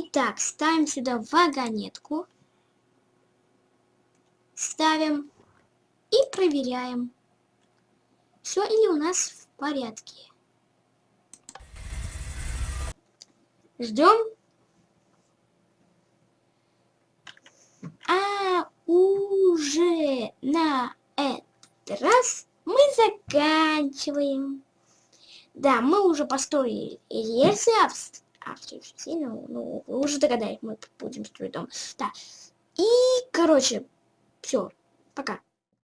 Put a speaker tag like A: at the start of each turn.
A: Итак, ставим сюда вагонетку. Ставим и проверяем. Все ли у нас в порядке. Ждем. А уже на этот раз мы заканчиваем. Да, мы уже построили рельсы, а, а ну, ну, вы уже догадались, мы будем строить дом. Да. И, короче, все, пока.